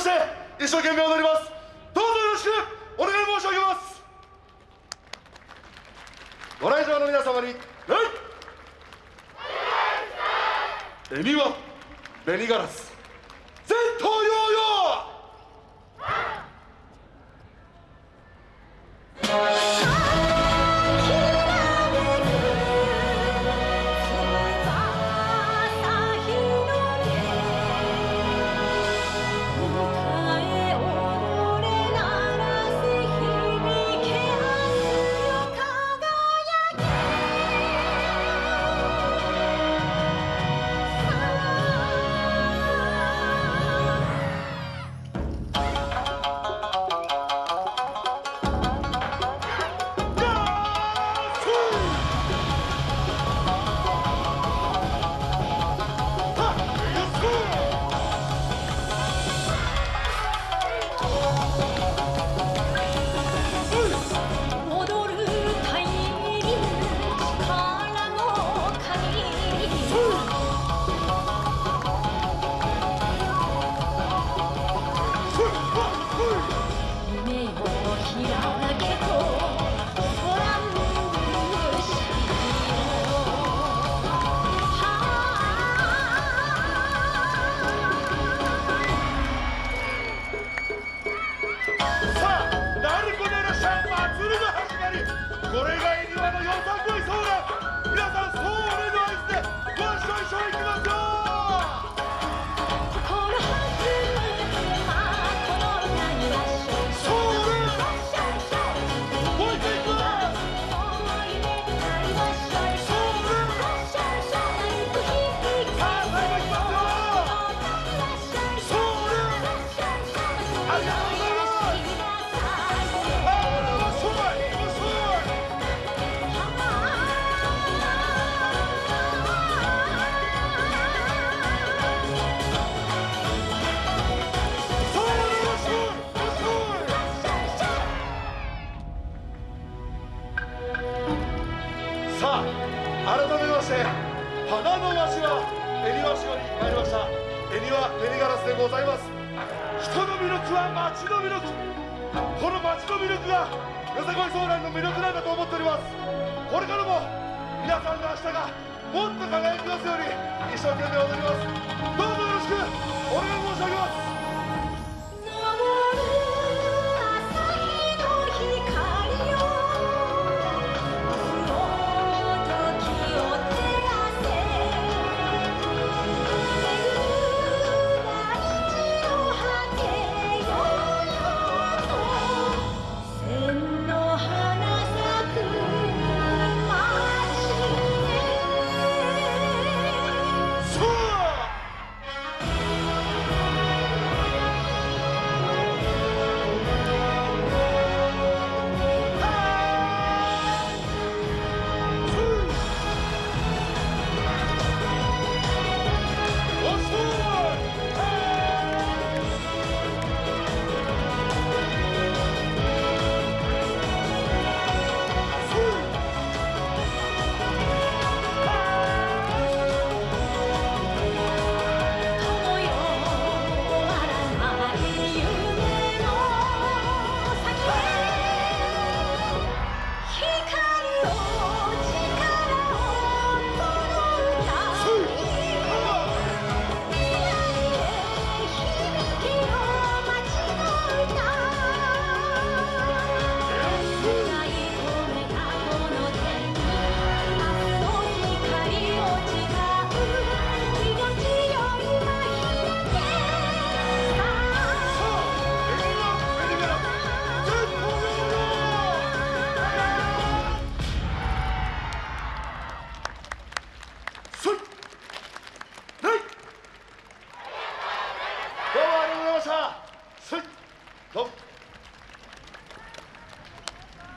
して一生懸命踊ります。どうぞよろしくお願い申し上げます。ご来場の皆様に礼恵はガラス。はベニガラスでございます。人の魅力は町の魅力。この町の魅力がよさこいソーの魅力なんだと思っております。これからも皆さんの明日がもっと輝きますように一生懸命踊ります。どうぞよろしく。した。